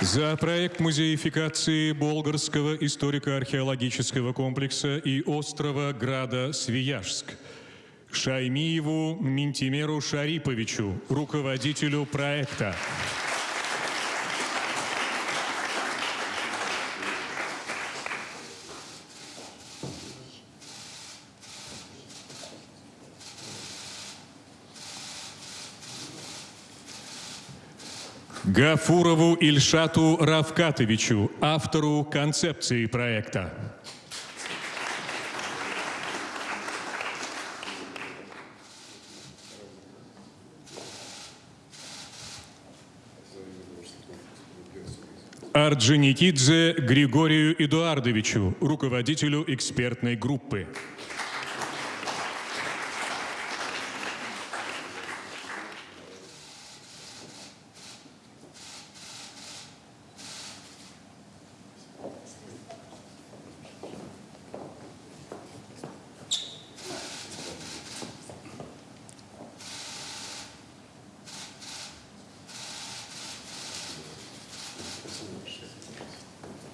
За проект музеификации Болгарского историко-археологического комплекса и острова Града Свияжск. Шаймиеву Минтимеру Шариповичу, руководителю проекта. Гафурову Ильшату Равкатовичу, автору концепции проекта. Орджоникидзе Григорию Эдуардовичу, руководителю экспертной группы.